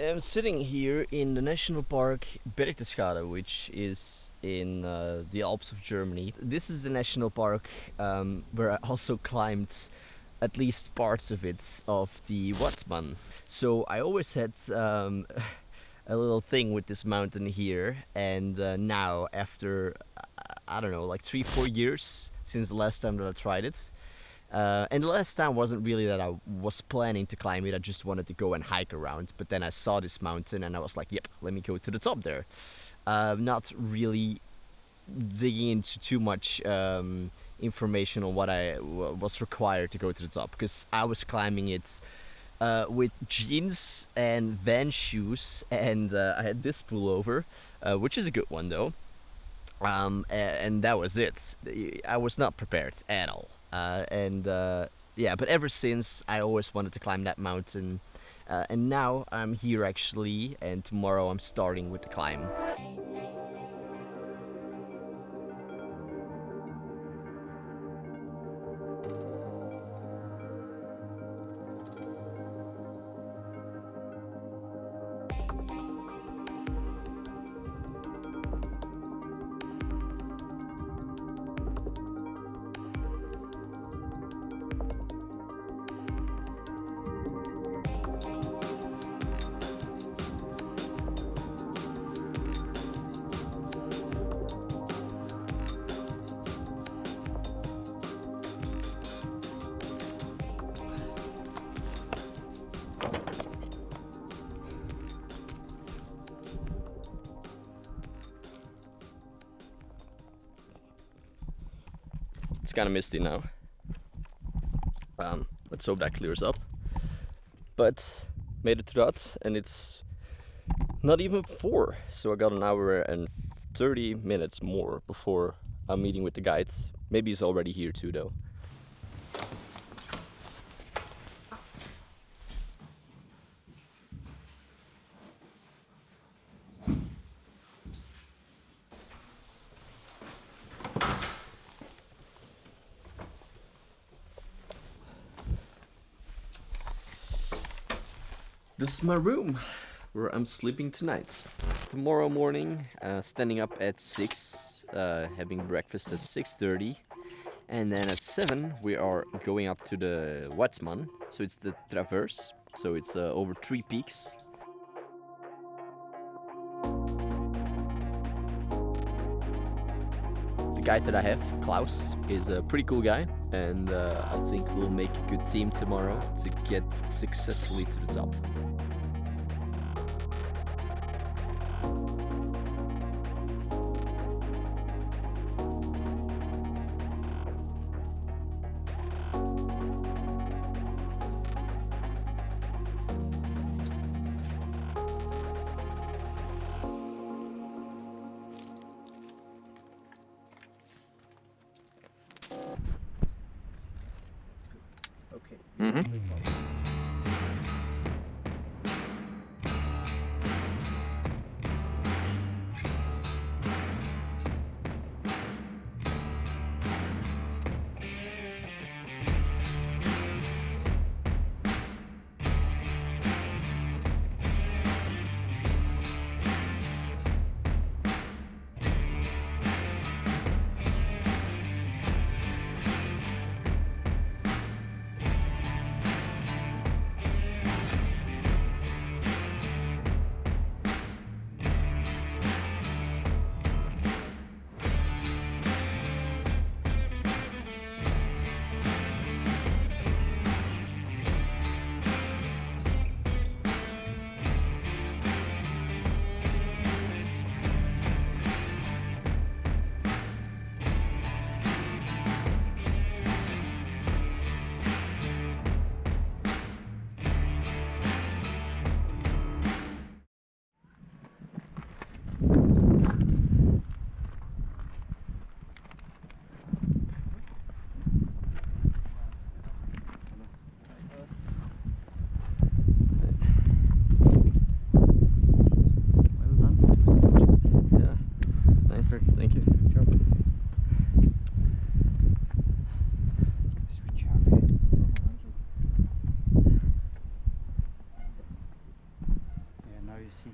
am sitting here in the national park Berchtesgaden, which is in uh, the Alps of Germany. This is the national park um, where I also climbed at least parts of it of the Watzmann. So I always had um, a little thing with this mountain here and uh, now after I don't know like three four years since the last time that I tried it uh, and the last time wasn't really that I was planning to climb it I just wanted to go and hike around but then I saw this mountain and I was like yep let me go to the top there. Uh, not really digging into too much um, information on what I was required to go to the top because I was climbing it uh, with jeans and Vans shoes and uh, I had this pullover uh, which is a good one though. Um, and that was it. I was not prepared at all uh, and uh, yeah but ever since I always wanted to climb that mountain. Uh, and now I'm here actually and tomorrow I'm starting with the climb It's kind of misty now. Um, let's hope that clears up. But made it to that and it's not even four. So I got an hour and 30 minutes more before I'm meeting with the guides. Maybe he's already here too though. This is my room where I'm sleeping tonight. Tomorrow morning, uh, standing up at 6, uh, having breakfast at 6.30 and then at 7 we are going up to the Watzmann, so it's the Traverse, so it's uh, over three peaks. The guy that I have, Klaus, is a pretty cool guy and uh, I think we'll make a good team tomorrow to get successfully to the top. Mm-hmm. you see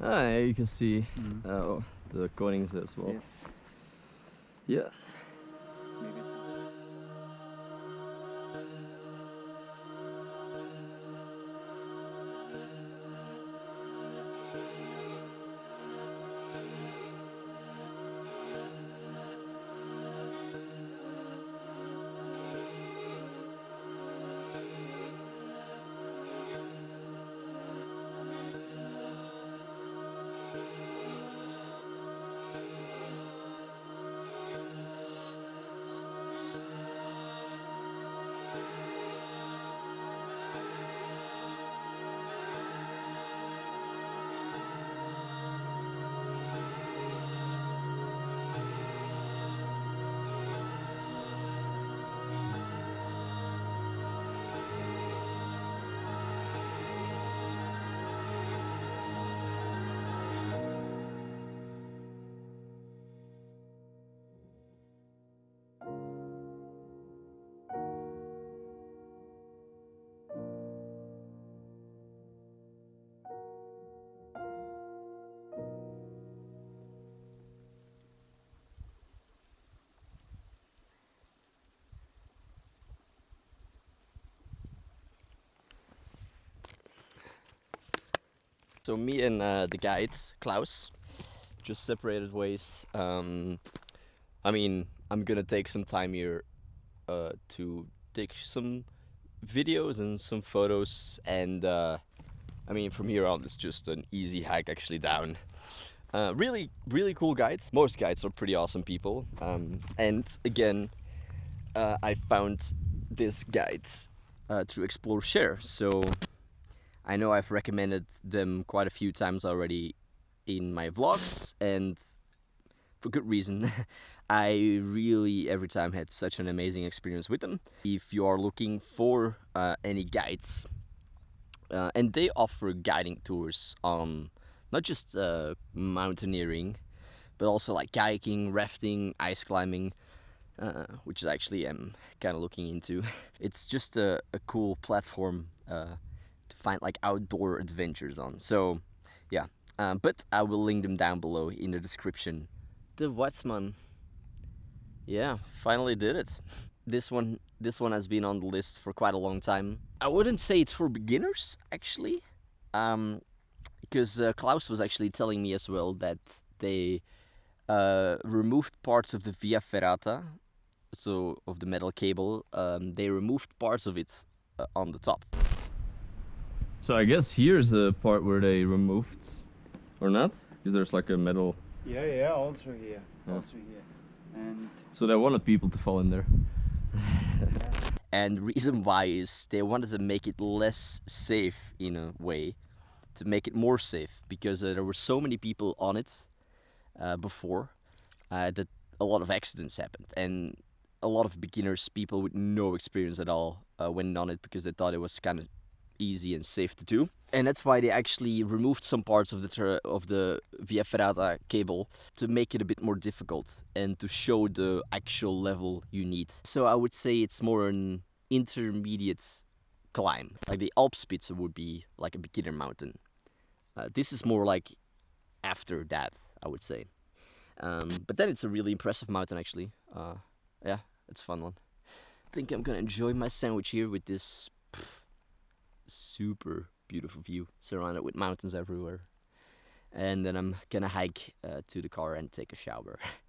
Ah, yeah, you can see mm -hmm. uh, oh, the coatings as well. Yes. Yeah. So me and uh, the guide Klaus just separated ways. Um, I mean, I'm gonna take some time here uh, to take some videos and some photos, and uh, I mean, from here on, it's just an easy hike actually down. Uh, really, really cool guides. Most guides are pretty awesome people, um, and again, uh, I found this guides uh, to Explore-Share. So I know I've recommended them quite a few times already in my vlogs, and for good reason. I really every time had such an amazing experience with them. If you are looking for uh, any guides, uh, and they offer guiding tours on not just uh, mountaineering, but also like kayaking, rafting, ice climbing, uh, which is actually I'm kind of looking into. It's just a, a cool platform uh, find like outdoor adventures on. So yeah, um, but I will link them down below in the description. The Watzmann. Yeah, finally did it. This one, this one has been on the list for quite a long time. I wouldn't say it's for beginners, actually, um, because uh, Klaus was actually telling me as well that they uh, removed parts of the Via Ferrata, so of the metal cable. Um, they removed parts of it uh, on the top. So I guess here's the part where they removed, or not? Because there's like a metal. Yeah, yeah, also here. Yeah. Also here. And So they wanted people to fall in there. and reason why is they wanted to make it less safe in a way, to make it more safe because uh, there were so many people on it uh, before uh, that a lot of accidents happened and a lot of beginners, people with no experience at all, uh, went on it because they thought it was kind of easy and safe to do. And that's why they actually removed some parts of the of the Via Ferrata cable to make it a bit more difficult and to show the actual level you need. So I would say it's more an intermediate climb. Like the Alpspitze would be like a beginner mountain. Uh, this is more like after that, I would say. Um, but then it's a really impressive mountain actually. Uh, yeah, it's a fun one. I think I'm gonna enjoy my sandwich here with this super beautiful view surrounded with mountains everywhere. And then I'm gonna hike uh, to the car and take a shower.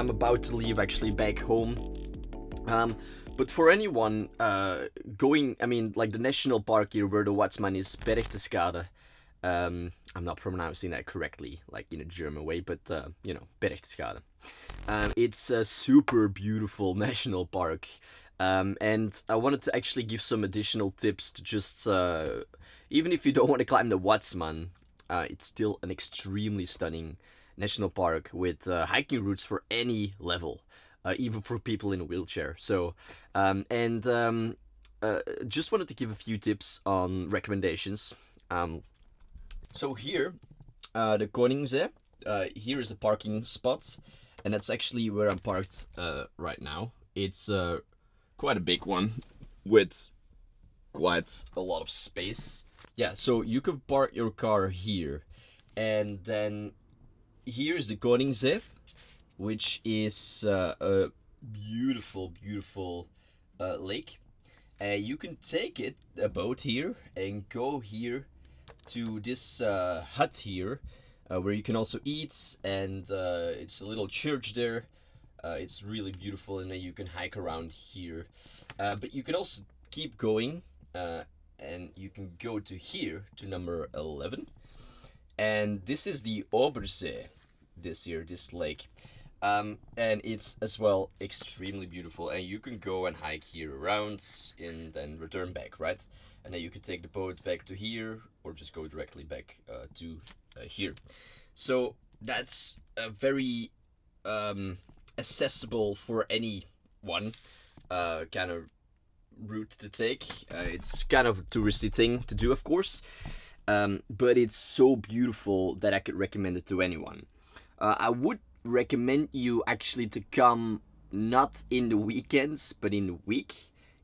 I'm about to leave actually back home. Um, but for anyone uh, going, I mean, like the national park here where the Watzmann is Berchtesgade. Um, I'm not pronouncing that correctly, like in a German way, but uh, you know, Berchtesgade. Um, it's a super beautiful national park. Um, and I wanted to actually give some additional tips to just, uh, even if you don't want to climb the Watzmann, uh, it's still an extremely stunning national park with uh, hiking routes for any level. uh, even for people in a wheelchair. So, um, and um, uh, just wanted to give a few tips on recommendations. Um, so here, uh, the Koningse, uh, here is a parking spot, and that's actually where I'm parked uh, right now. It's quite a big one with quite a lot of space. Yeah, so you can park your car here, and then here's the Koningse, which is uh, a beautiful, beautiful uh, lake. Uh, you can take it, a boat here, and go here to this uh, hut here, uh, where you can also eat, and uh, it's a little church there. Uh, it's really beautiful, and you can hike around here. But you can also keep going, and you can go to here, to number 11. And this is the Obersee, this year, this lake. Um, and it's as well extremely beautiful and you can go and hike here around and then return back right? And then you can take the boat back to here or just go directly back uh, to uh, here. So that's a very um, accessible for anyone uh, kind of route to take. Uh, it's kind of a touristy thing to do of course. Um, but it's so beautiful that I could recommend it to anyone uh, I would recommend you actually to come not in the weekends but in the week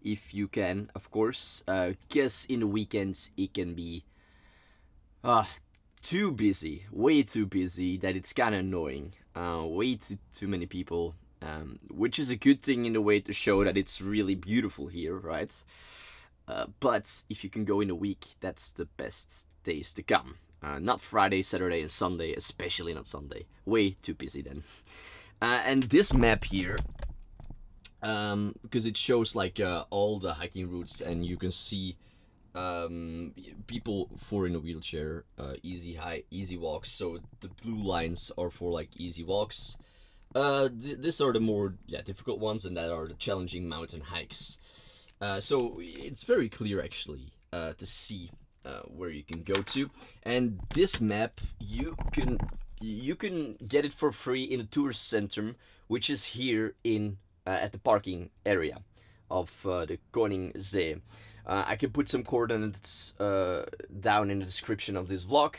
if you can of course. Because uh, in the weekends it can be uh, too busy way too busy that it's kind of annoying. Uh, way too, too many people um, which is a good thing in a way to show that it's really beautiful here right? Uh, but if you can go in a week that's the best days to come uh, not Friday, Saturday, and Sunday, especially not Sunday. Way too busy then. Uh, and this map here, um, because it shows like uh, all the hiking routes, and you can see um, people for in a wheelchair, uh, easy high, easy walks. So the blue lines are for like easy walks. Uh, th these are the more yeah difficult ones, and that are the challenging mountain hikes. Uh, so it's very clear actually to see uh, where you can go to. And this map you can you can get it for free in the tourist center which is here in uh, at the parking area of uh, the Koningsee. Uh, I can put some coordinates uh, down in the description of this vlog.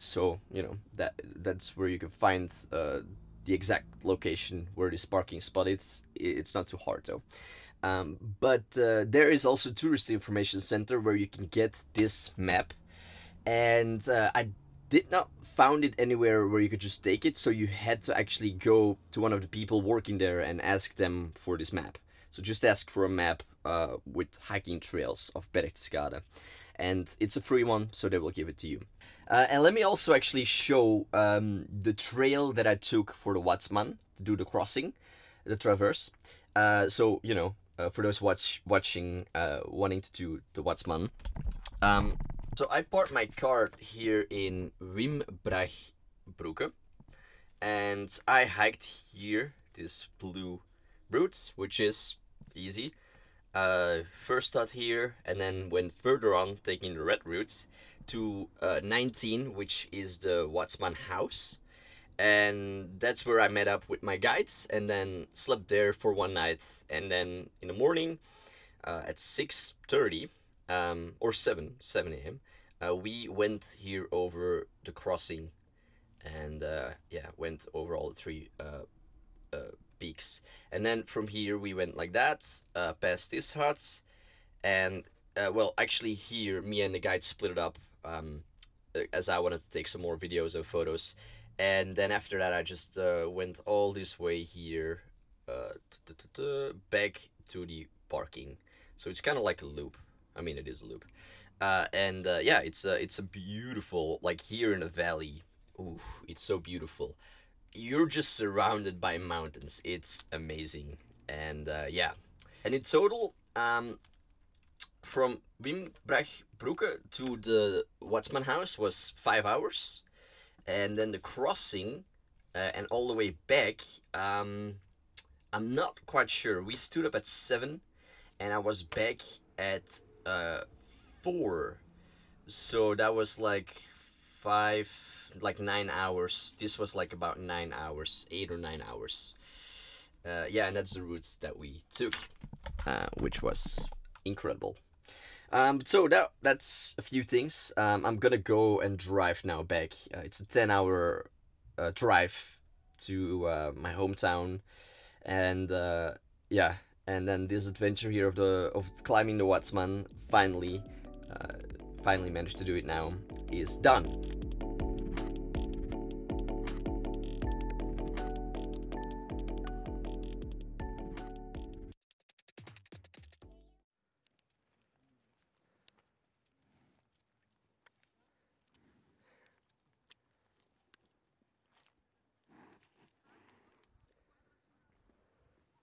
So you know that that's where you can find uh, the exact location where this parking spot is. It's not too hard though um, but uh, there is also tourist information center where you can get this map. And uh, I did not found it anywhere where you could just take it so you had to actually go to one of the people working there and ask them for this map. So just ask for a map uh, with hiking trails of Berchtesgaden and it's a free one so they will give it to you. Uh, and let me also actually show um, the trail that I took for the Watzmann to do the crossing the traverse. Uh, so you know uh, for those watch watching uh, wanting to do the Watzmann. Um, so I parked my car here in Wimbachbrücke and I hiked here this blue route which is easy. Uh, first start here and then went further on taking the red route to uh, 19 which is the Watzmann house and that's where I met up with my guides and then slept there for one night and then in the morning uh, at 6.30 um, or 7 7 a.m uh, we went here over the crossing and uh, yeah went over all the three uh, uh, peaks. And then from here we went like that uh, past this hut and well actually here me and the guide split it up um, as I wanted to take some more videos and photos and then after that I just uh, went all this way here uh, back to the parking. So it's kind of like a loop. I mean it is a loop. Uh, and uh, yeah it's a, it's a beautiful like here in the valley. Ooh it's so beautiful. You're just surrounded by mountains. It's amazing. And uh, yeah. And in total um, from Wimbachbrücke to the Watzmann house was five hours and then the crossing uh, and all the way back um, i'm not quite sure. We stood up at seven and i was back at uh, four. So that was like five like nine hours. This was like about nine hours eight or nine hours. Uh, yeah, and that's the route that we took, uh, which was incredible. Um, so that that's a few things. Um, I'm gonna go and drive now back. Uh, it's a ten hour uh, drive to uh, my hometown, and uh, yeah, and then this adventure here of the of climbing the Watzmann finally, uh, finally managed to do it now is done.